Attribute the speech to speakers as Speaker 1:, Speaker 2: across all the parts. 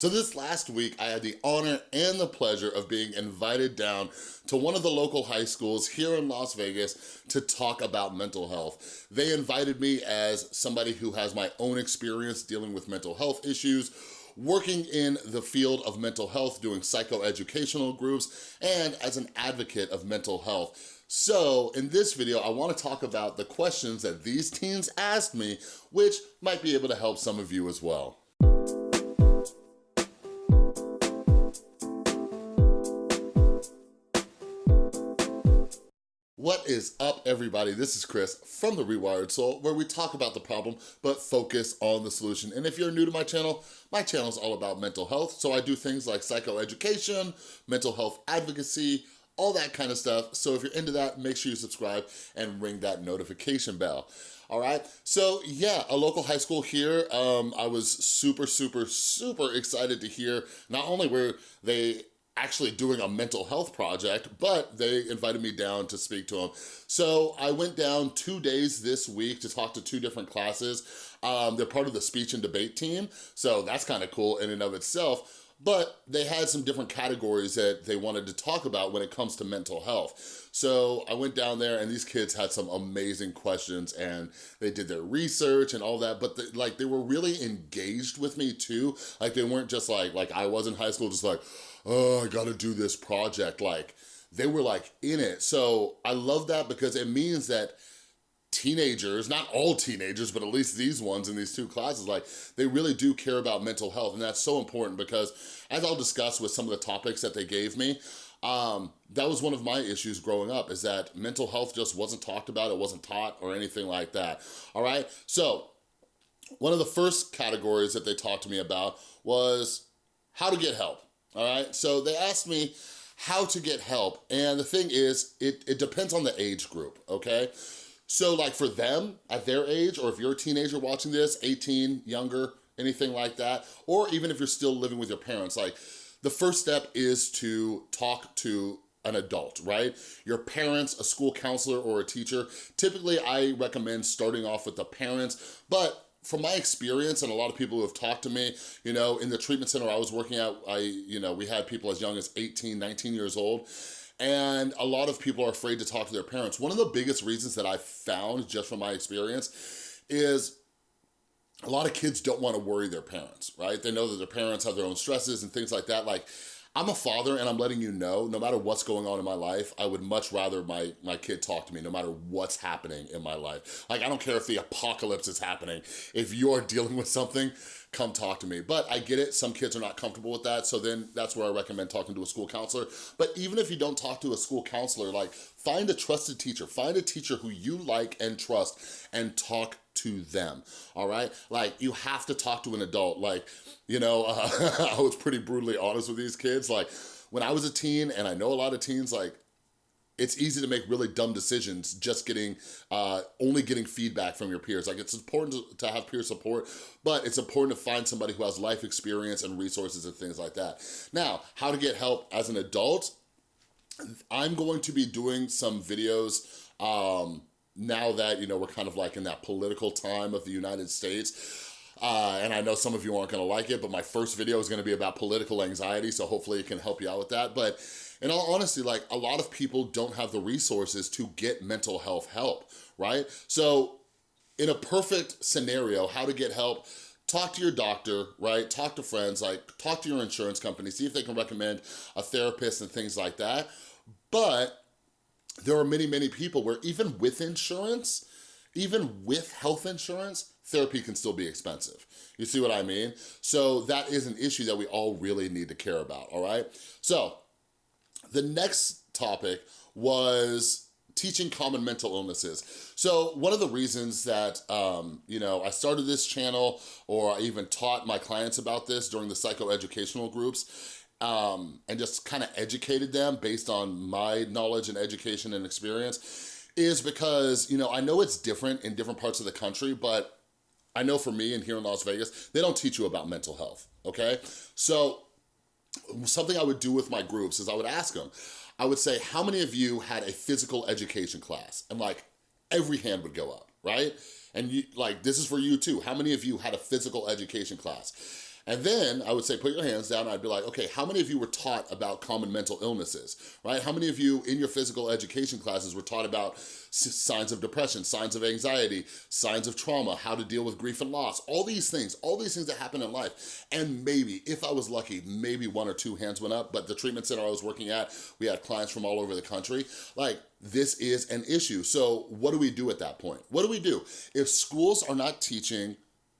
Speaker 1: So this last week, I had the honor and the pleasure of being invited down to one of the local high schools here in Las Vegas to talk about mental health. They invited me as somebody who has my own experience dealing with mental health issues, working in the field of mental health, doing psychoeducational groups, and as an advocate of mental health. So in this video, I wanna talk about the questions that these teens asked me, which might be able to help some of you as well. What is up, everybody? This is Chris from The Rewired Soul, where we talk about the problem, but focus on the solution. And if you're new to my channel, my channel is all about mental health, so I do things like psychoeducation, mental health advocacy, all that kind of stuff. So if you're into that, make sure you subscribe and ring that notification bell. All right, so yeah, a local high school here. Um, I was super, super, super excited to hear not only were they actually doing a mental health project, but they invited me down to speak to them. So I went down two days this week to talk to two different classes. Um, they're part of the speech and debate team, so that's kind of cool in and of itself but they had some different categories that they wanted to talk about when it comes to mental health. So I went down there and these kids had some amazing questions and they did their research and all that, but like they were really engaged with me too. Like they weren't just like, like I was in high school, just like, oh, I gotta do this project. Like, they were like in it. So I love that because it means that teenagers, not all teenagers, but at least these ones in these two classes, like they really do care about mental health. And that's so important because as I'll discuss with some of the topics that they gave me, um, that was one of my issues growing up is that mental health just wasn't talked about, it wasn't taught or anything like that, all right? So one of the first categories that they talked to me about was how to get help all right? So they asked me how to get help, and the thing is, it, it depends on the age group, okay? So like for them, at their age, or if you're a teenager watching this, 18, younger, anything like that, or even if you're still living with your parents, like the first step is to talk to an adult, right? Your parents, a school counselor, or a teacher. Typically, I recommend starting off with the parents, but from my experience and a lot of people who have talked to me, you know, in the treatment center I was working at, I, you know, we had people as young as 18, 19 years old. And a lot of people are afraid to talk to their parents. One of the biggest reasons that I found just from my experience is a lot of kids don't want to worry their parents, right? They know that their parents have their own stresses and things like that. Like I'm a father and I'm letting you know, no matter what's going on in my life, I would much rather my, my kid talk to me no matter what's happening in my life. Like, I don't care if the apocalypse is happening. If you're dealing with something, come talk to me. But I get it, some kids are not comfortable with that, so then that's where I recommend talking to a school counselor. But even if you don't talk to a school counselor, like, find a trusted teacher. Find a teacher who you like and trust and talk to them, all right? Like, you have to talk to an adult. Like, you know, uh, I was pretty brutally honest with these kids. Like, when I was a teen, and I know a lot of teens, like, it's easy to make really dumb decisions just getting, uh, only getting feedback from your peers. Like it's important to, have peer support, but it's important to find somebody who has life experience and resources and things like that. Now, how to get help as an adult, I'm going to be doing some videos um, now that, you know, we're kind of like in that political time of the United States. Uh, and I know some of you aren't gonna like it, but my first video is gonna be about political anxiety, so hopefully it can help you out with that. But in all honesty, like a lot of people don't have the resources to get mental health help, right? So in a perfect scenario, how to get help, talk to your doctor, right? Talk to friends, like talk to your insurance company, see if they can recommend a therapist and things like that. But there are many, many people where even with insurance, even with health insurance, therapy can still be expensive. You see what I mean? So that is an issue that we all really need to care about, all right? So the next topic was teaching common mental illnesses. So one of the reasons that, um, you know, I started this channel or I even taught my clients about this during the psychoeducational groups um, and just kind of educated them based on my knowledge and education and experience is because, you know, I know it's different in different parts of the country, but I know for me and here in Las Vegas, they don't teach you about mental health, okay? So something I would do with my groups is I would ask them, I would say, how many of you had a physical education class? And like, every hand would go up, right? And you, like, this is for you too. How many of you had a physical education class? And then I would say, put your hands down. I'd be like, okay, how many of you were taught about common mental illnesses, right? How many of you in your physical education classes were taught about signs of depression, signs of anxiety, signs of trauma, how to deal with grief and loss, all these things, all these things that happen in life. And maybe, if I was lucky, maybe one or two hands went up, but the treatment center I was working at, we had clients from all over the country. Like, this is an issue. So what do we do at that point? What do we do? If schools are not teaching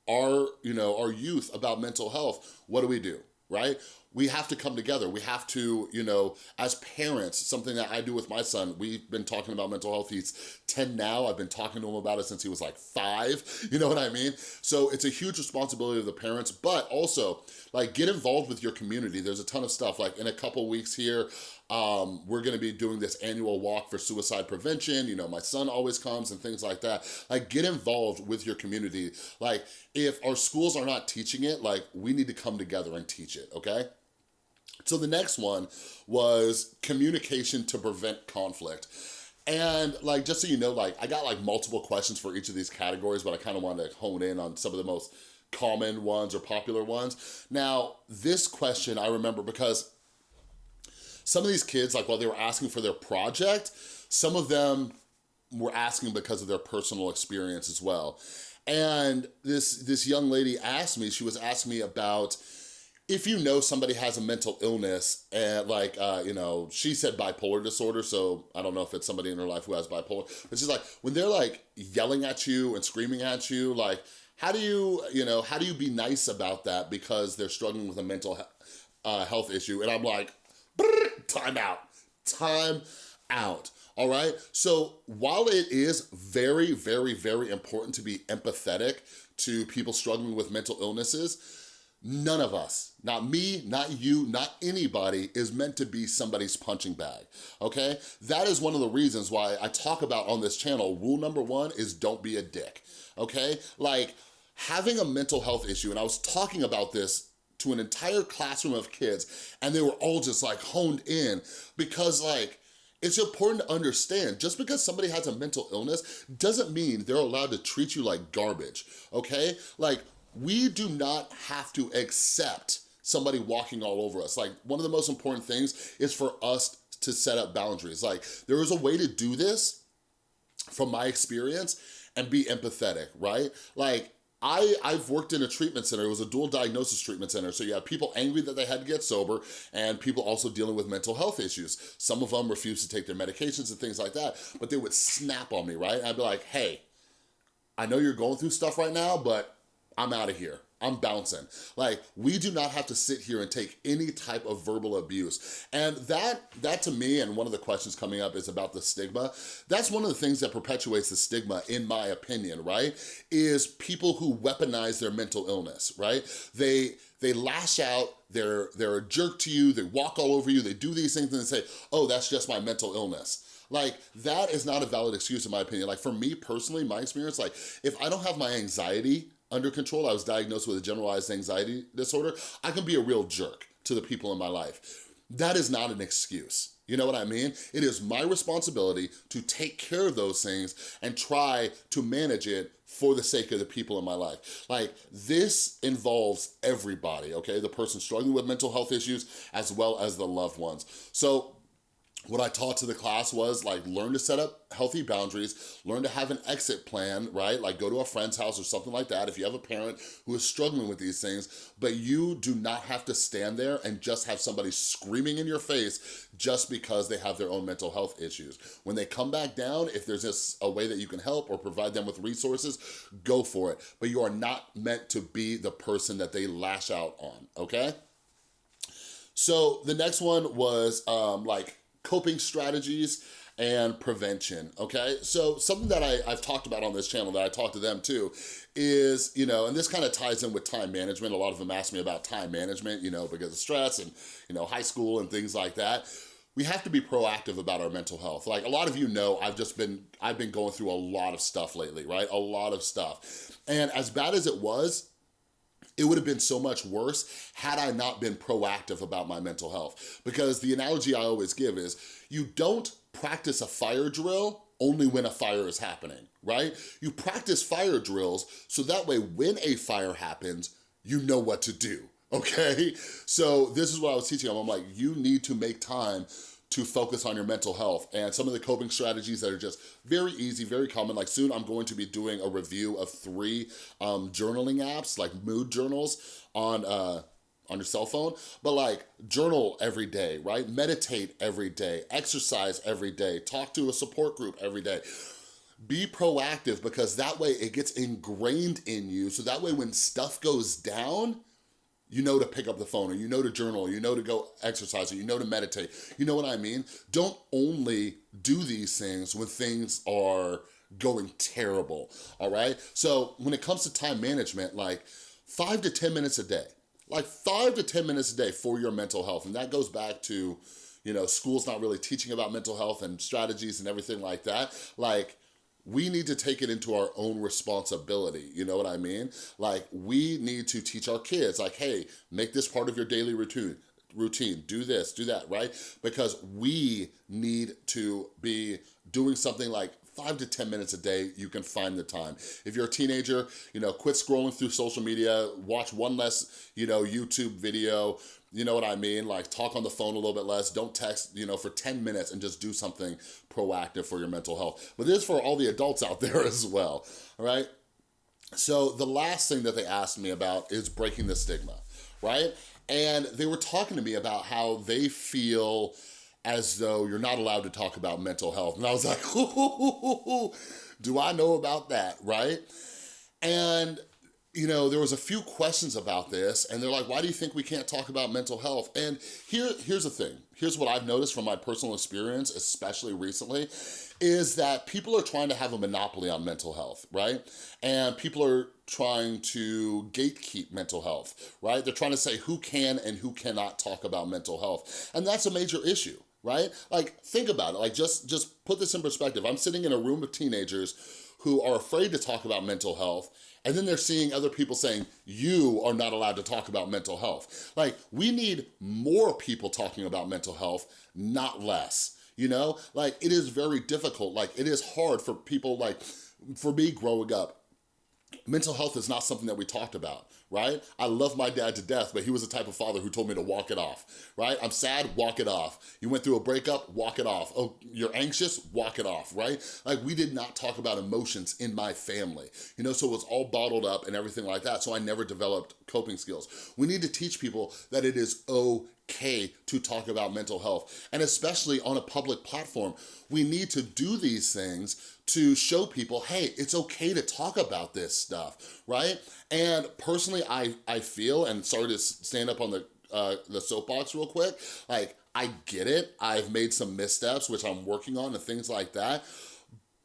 Speaker 1: our, you know, our youth about mental health, what do we do, right? we have to come together. We have to, you know, as parents, something that I do with my son, we've been talking about mental health. He's 10 now. I've been talking to him about it since he was like five, you know what I mean? So it's a huge responsibility of the parents, but also like get involved with your community. There's a ton of stuff like in a couple weeks here, um, we're gonna be doing this annual walk for suicide prevention. You know, my son always comes and things like that. Like get involved with your community. Like if our schools are not teaching it, like we need to come together and teach it, okay? So the next one was communication to prevent conflict. And like, just so you know, like I got like multiple questions for each of these categories, but I kind of wanted to hone in on some of the most common ones or popular ones. Now, this question I remember because some of these kids, like while they were asking for their project, some of them were asking because of their personal experience as well. And this, this young lady asked me, she was asking me about if you know somebody has a mental illness and like, uh, you know, she said bipolar disorder, so I don't know if it's somebody in her life who has bipolar, but she's like, when they're like yelling at you and screaming at you, like, how do you, you know, how do you be nice about that because they're struggling with a mental uh, health issue? And I'm like, time out, time out. All right, so while it is very, very, very important to be empathetic to people struggling with mental illnesses, None of us, not me, not you, not anybody is meant to be somebody's punching bag, okay? That is one of the reasons why I talk about on this channel, rule number one is don't be a dick, okay? Like, having a mental health issue, and I was talking about this an entire classroom of kids, and they were all just like honed in because like, it's important to understand, just because somebody has a mental illness doesn't mean they're allowed to treat you like garbage, okay? Like, we do not have to accept somebody walking all over us. Like one of the most important things is for us to set up boundaries. Like there is a way to do this from my experience and be empathetic, right? Like I, I've worked in a treatment center, it was a dual diagnosis treatment center, so you have people angry that they had to get sober and people also dealing with mental health issues. Some of them refused to take their medications and things like that, but they would snap on me, right? I'd be like, hey, I know you're going through stuff right now, but I'm out of here. I'm bouncing. Like, we do not have to sit here and take any type of verbal abuse. And that, that to me, and one of the questions coming up is about the stigma. That's one of the things that perpetuates the stigma, in my opinion, right? Is people who weaponize their mental illness, right? They, they lash out, they're, they're a jerk to you, they walk all over you, they do these things and they say, oh, that's just my mental illness. Like, that is not a valid excuse in my opinion. Like, for me personally, my experience, like, if I don't have my anxiety under control, I was diagnosed with a generalized anxiety disorder, I can be a real jerk to the people in my life. That is not an excuse. You know what I mean? It is my responsibility to take care of those things and try to manage it for the sake of the people in my life. Like, this involves everybody, okay? The person struggling with mental health issues as well as the loved ones. So what I taught to the class was like learn to set up healthy boundaries, learn to have an exit plan, right? Like go to a friend's house or something like that if you have a parent who is struggling with these things, but you do not have to stand there and just have somebody screaming in your face just because they have their own mental health issues. When they come back down, if there's a way that you can help or provide them with resources, go for it. But you are not meant to be the person that they lash out on, okay? So the next one was um, like coping strategies and prevention, okay? So something that I, have talked about on this channel that I talk to them too is, you know, and this kind of ties in with time management. A lot of them ask me about time management, you know, because of stress and, you know, high school and things like that. We have to be proactive about our mental health. Like a lot of you know, I've just been, I've been going through a lot of stuff lately, right? A lot of stuff. And as bad as it was, it would have been so much worse had I not been proactive about my mental health. Because the analogy I always give is, you don't practice a fire drill only when a fire is happening, right? You practice fire drills so that way when a fire happens, you know what to do okay? So this is what I was teaching them. I'm like, you need to make time to focus on your mental health and some of the coping strategies that are just very easy, very common. Like soon I'm going to be doing a review of three um, journaling apps, like mood journals on, uh, on your cell phone, but like journal every day, right? Meditate every day, exercise every day, talk to a support group every day. Be proactive because that way it gets ingrained in you. So that way when stuff goes down, you know to pick up the phone or you know to journal, you know to go exercise or you know to meditate. You know what I mean? Don't only do these things when things are going terrible, all right? So when it comes to time management, like five to 10 minutes a day, like five to 10 minutes a day for your mental health. And that goes back to, you know, school's not really teaching about mental health and strategies and everything like that. Like, we need to take it into our own responsibility, you know what I mean? Like, we need to teach our kids, like, hey, make this part of your daily routine, routine, do this, do that, right? Because we need to be doing something like five to 10 minutes a day, you can find the time. If you're a teenager, you know, quit scrolling through social media, watch one less, you know, YouTube video, you know what I mean? Like talk on the phone a little bit less, don't text, you know, for 10 minutes and just do something proactive for your mental health. But this is for all the adults out there as well, all right? So the last thing that they asked me about is breaking the stigma, right? And they were talking to me about how they feel as though you're not allowed to talk about mental health. And I was like, do I know about that, right? And you know, there was a few questions about this and they're like, why do you think we can't talk about mental health? And here, here's the thing. Here's what I've noticed from my personal experience, especially recently, is that people are trying to have a monopoly on mental health, right? And people are trying to gatekeep mental health, right? They're trying to say who can and who cannot talk about mental health. And that's a major issue, right? Like, think about it. Like, just, just put this in perspective. I'm sitting in a room of teenagers who are afraid to talk about mental health and then they're seeing other people saying, you are not allowed to talk about mental health. Like, we need more people talking about mental health, not less, you know? Like, it is very difficult. Like, it is hard for people, like, for me growing up, mental health is not something that we talked about right? I love my dad to death, but he was the type of father who told me to walk it off, right? I'm sad, walk it off. You went through a breakup, walk it off. Oh, you're anxious, walk it off, right? Like we did not talk about emotions in my family, you know, so it was all bottled up and everything like that, so I never developed coping skills. We need to teach people that it is okay to talk about mental health, and especially on a public platform. We need to do these things to show people, hey, it's okay to talk about this stuff, right? And personally, I, I feel, and sorry to stand up on the, uh, the soapbox real quick, like, I get it. I've made some missteps, which I'm working on and things like that.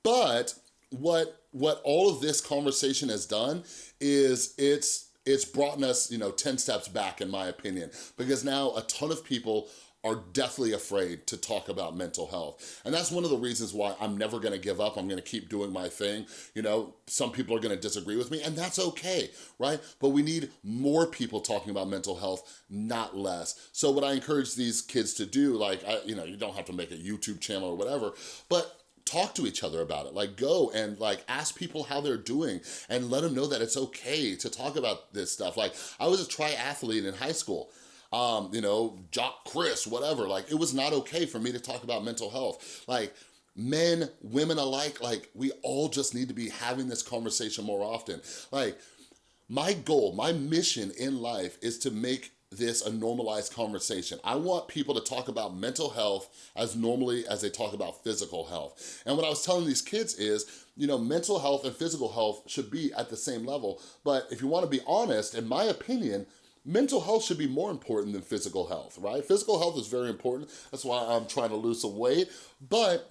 Speaker 1: But what, what all of this conversation has done is it's, it's brought us, you know, 10 steps back in my opinion, because now a ton of people are deathly afraid to talk about mental health. And that's one of the reasons why I'm never gonna give up. I'm gonna keep doing my thing. You know, some people are gonna disagree with me and that's okay, right? But we need more people talking about mental health, not less. So what I encourage these kids to do, like, I, you know, you don't have to make a YouTube channel or whatever, but talk to each other about it. Like go and like ask people how they're doing and let them know that it's okay to talk about this stuff. Like I was a triathlete in high school um, you know, Jock Chris, whatever. Like, it was not okay for me to talk about mental health. Like, men, women alike, like, we all just need to be having this conversation more often. Like, my goal, my mission in life is to make this a normalized conversation. I want people to talk about mental health as normally as they talk about physical health. And what I was telling these kids is, you know, mental health and physical health should be at the same level. But if you wanna be honest, in my opinion, mental health should be more important than physical health, right? Physical health is very important. That's why I'm trying to lose some weight. But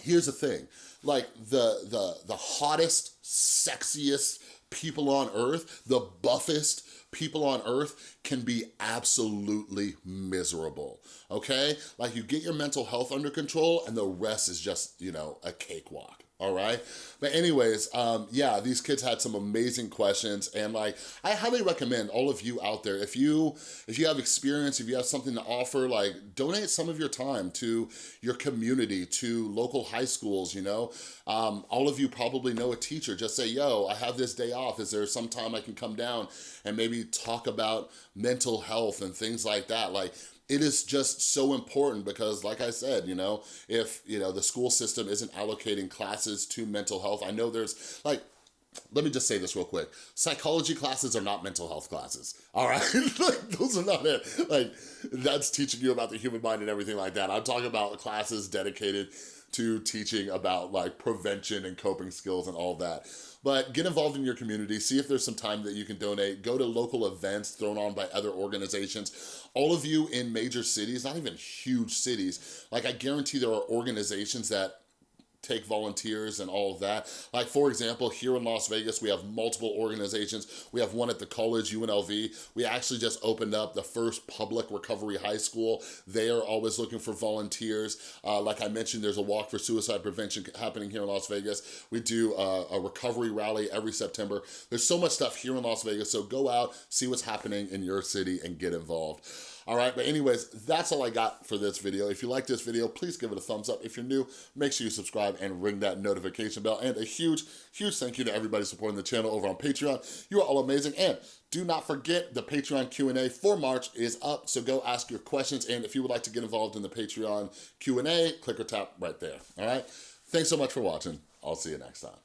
Speaker 1: here's the thing, like the, the, the hottest, sexiest people on earth, the buffest people on earth can be absolutely miserable, okay? Like you get your mental health under control and the rest is just, you know, a cakewalk. All right? But anyways, um, yeah, these kids had some amazing questions and like, I highly recommend all of you out there, if you, if you have experience, if you have something to offer, like donate some of your time to your community, to local high schools, you know? Um, all of you probably know a teacher, just say, yo, I have this day off, is there some time I can come down and maybe talk about mental health and things like that? Like, it is just so important because like I said, you know, if, you know, the school system isn't allocating classes to mental health, I know there's like, let me just say this real quick. Psychology classes are not mental health classes, all right? like, those are not it. Like, that's teaching you about the human mind and everything like that. I'm talking about classes dedicated to teaching about like prevention and coping skills and all that. But get involved in your community, see if there's some time that you can donate, go to local events thrown on by other organizations. All of you in major cities, not even huge cities, like I guarantee there are organizations that take volunteers and all of that. Like for example, here in Las Vegas, we have multiple organizations. We have one at the college, UNLV. We actually just opened up the first public recovery high school. They are always looking for volunteers. Uh, like I mentioned, there's a walk for suicide prevention happening here in Las Vegas. We do uh, a recovery rally every September. There's so much stuff here in Las Vegas, so go out, see what's happening in your city and get involved. All right, but anyways, that's all I got for this video. If you like this video, please give it a thumbs up. If you're new, make sure you subscribe and ring that notification bell. And a huge, huge thank you to everybody supporting the channel over on Patreon. You are all amazing. And do not forget the Patreon Q&A for March is up, so go ask your questions. And if you would like to get involved in the Patreon Q&A, click or tap right there, all right? Thanks so much for watching. I'll see you next time.